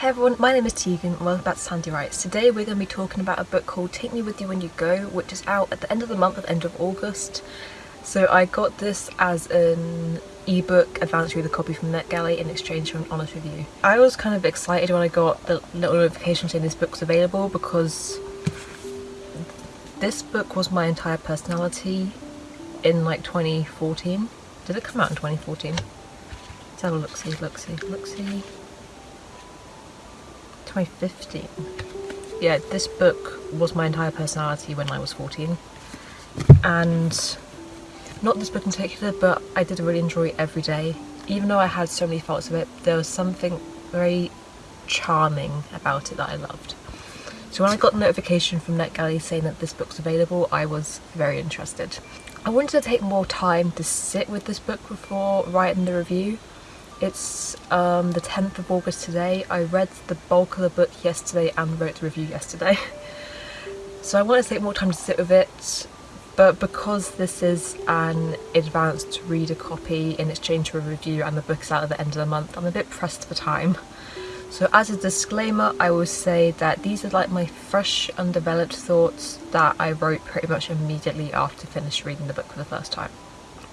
Hey everyone, my name is Tegan and welcome back to Sandy Writes. Today we're going to be talking about a book called Take Me With You When You Go, which is out at the end of the month, at the end of August. So I got this as an ebook advanced reader copy from NetGalley in exchange for an honest review. I was kind of excited when I got the little notification saying this book's available because this book was my entire personality in like 2014. Did it come out in 2014? Let's have a look-see, look-see, look-see. 2015. Yeah, this book was my entire personality when I was 14. And not this book in particular, but I did really enjoy every day. Even though I had so many faults of it, there was something very charming about it that I loved. So when I got the notification from NetGalley saying that this book's available, I was very interested. I wanted to take more time to sit with this book before writing the review it's um, the 10th of August today. I read the bulk of the book yesterday and wrote the review yesterday. so I wanted to take more time to sit with it, but because this is an advanced reader copy in exchange for a review and the book's out at the end of the month, I'm a bit pressed for time. So as a disclaimer, I will say that these are like my fresh, undeveloped thoughts that I wrote pretty much immediately after finished reading the book for the first time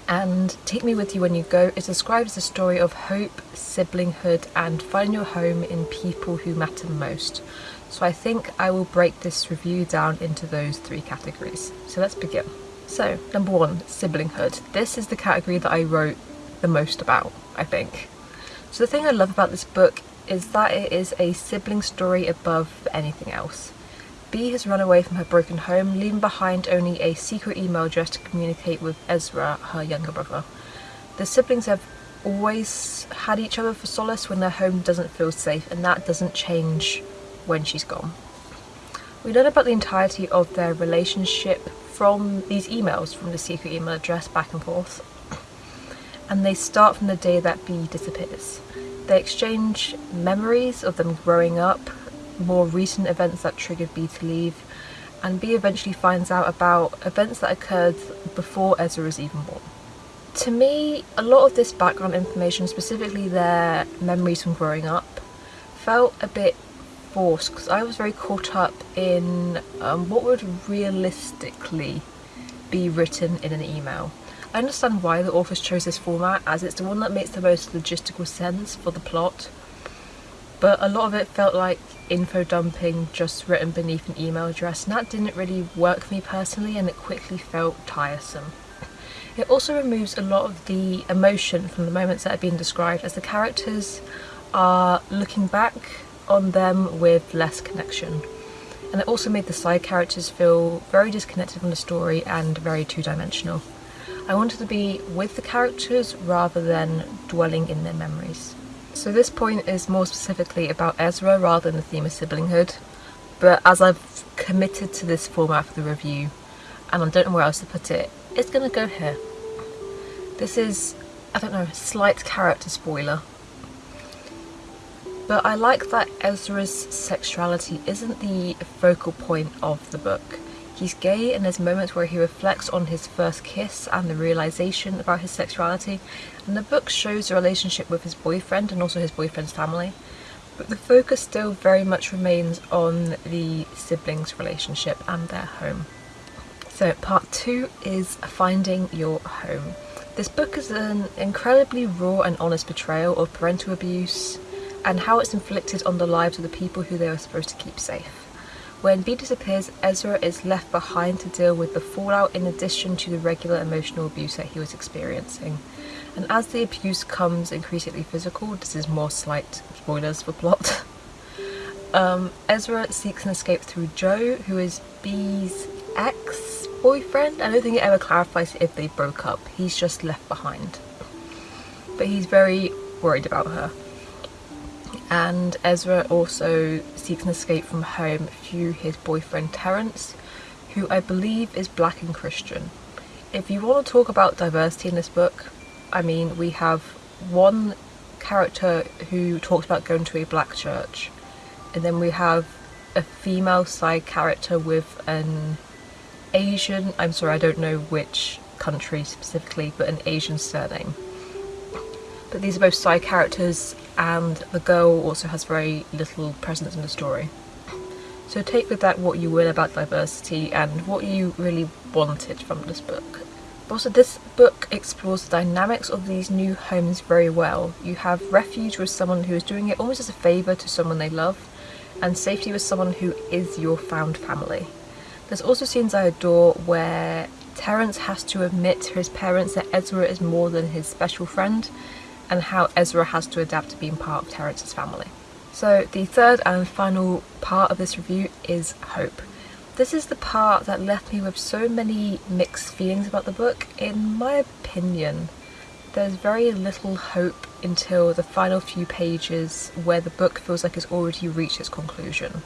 and Take Me With You When You Go It describes a story of hope, siblinghood and finding your home in people who matter most. So I think I will break this review down into those three categories. So let's begin. So number one, siblinghood. This is the category that I wrote the most about, I think. So the thing I love about this book is that it is a sibling story above anything else. Bea has run away from her broken home, leaving behind only a secret email address to communicate with Ezra, her younger brother. The siblings have always had each other for solace when their home doesn't feel safe, and that doesn't change when she's gone. We learn about the entirety of their relationship from these emails from the secret email address back and forth, and they start from the day that Bea disappears. They exchange memories of them growing up, more recent events that triggered Bea to leave and Bea eventually finds out about events that occurred before Ezra was even born. To me, a lot of this background information, specifically their memories from growing up, felt a bit forced because I was very caught up in um, what would realistically be written in an email. I understand why the authors chose this format as it's the one that makes the most logistical sense for the plot but a lot of it felt like info dumping just written beneath an email address and that didn't really work for me personally and it quickly felt tiresome. It also removes a lot of the emotion from the moments that have been described as the characters are looking back on them with less connection. And it also made the side characters feel very disconnected from the story and very two-dimensional. I wanted to be with the characters rather than dwelling in their memories. So this point is more specifically about Ezra rather than the theme of siblinghood, but as I've committed to this format for the review, and I don't know where else to put it, it's gonna go here. This is, I don't know, a slight character spoiler. But I like that Ezra's sexuality isn't the focal point of the book. He's gay and there's moments where he reflects on his first kiss and the realization about his sexuality and the book shows the relationship with his boyfriend and also his boyfriend's family but the focus still very much remains on the siblings relationship and their home. So part two is finding your home. This book is an incredibly raw and honest portrayal of parental abuse and how it's inflicted on the lives of the people who they are supposed to keep safe. When Bea disappears, Ezra is left behind to deal with the fallout in addition to the regular emotional abuse that he was experiencing. And as the abuse comes increasingly physical, this is more slight spoilers for plot, um, Ezra seeks an escape through Joe, who is Bea's ex-boyfriend. I don't think it ever clarifies if they broke up, he's just left behind. But he's very worried about her and Ezra also seeks an escape from home through his boyfriend Terence who I believe is black and Christian. If you want to talk about diversity in this book, I mean we have one character who talks about going to a black church and then we have a female side character with an Asian, I'm sorry I don't know which country specifically, but an Asian surname. But these are both side characters and the girl also has very little presence in the story. So take with that what you will about diversity and what you really wanted from this book. Also, this book explores the dynamics of these new homes very well. You have refuge with someone who is doing it almost as a favour to someone they love, and safety with someone who is your found family. There's also scenes I adore where Terence has to admit to his parents that Ezra is more than his special friend, and how Ezra has to adapt to being part of Terence's family. So the third and final part of this review is hope. This is the part that left me with so many mixed feelings about the book. In my opinion, there's very little hope until the final few pages where the book feels like it's already reached its conclusion.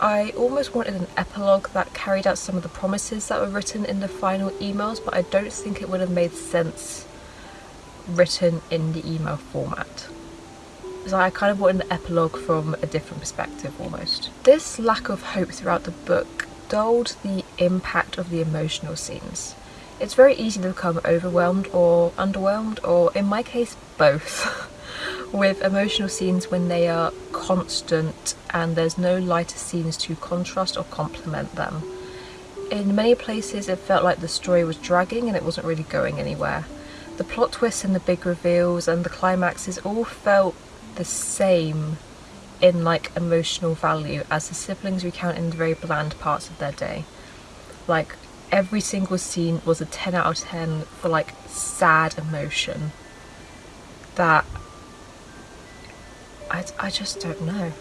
I almost wanted an epilogue that carried out some of the promises that were written in the final emails, but I don't think it would have made sense written in the email format so I kind of wanted an epilogue from a different perspective almost. This lack of hope throughout the book dulled the impact of the emotional scenes. It's very easy to become overwhelmed or underwhelmed, or in my case, both, with emotional scenes when they are constant and there's no lighter scenes to contrast or complement them. In many places it felt like the story was dragging and it wasn't really going anywhere. The plot twists and the big reveals and the climaxes all felt the same in like emotional value as the siblings recount in the very bland parts of their day. Like every single scene was a 10 out of 10 for like sad emotion that I, I just don't know.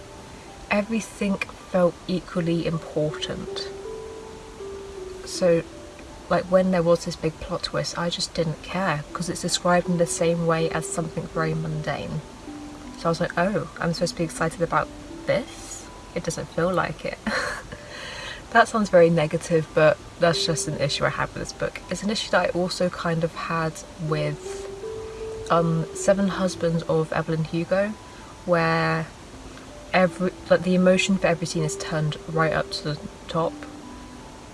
Everything felt equally important. So like when there was this big plot twist I just didn't care because it's described in the same way as something very mundane. So I was like, oh, I'm supposed to be excited about this? It doesn't feel like it. that sounds very negative, but that's just an issue I have with this book. It's an issue that I also kind of had with um, Seven Husbands of Evelyn Hugo, where every like the emotion for every scene is turned right up to the top.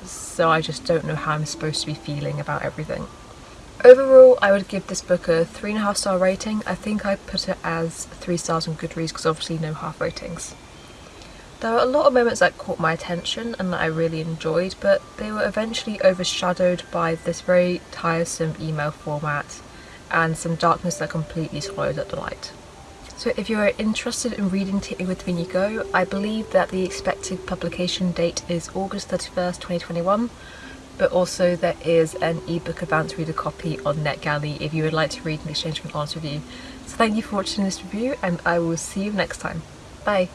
So I just don't know how I'm supposed to be feeling about everything. Overall, I would give this book a three and a half star rating. I think I put it as three stars on Goodreads because obviously no half ratings. There were a lot of moments that caught my attention and that I really enjoyed, but they were eventually overshadowed by this very tiresome email format and some darkness that completely swallowed up the light. So if you are interested in reading Me With Go, I believe that the expected publication date is August 31st, 2021, but also there is an ebook advanced reader copy on NetGalley if you would like to read in exchange for an honest review. So thank you for watching this review and I will see you next time. Bye!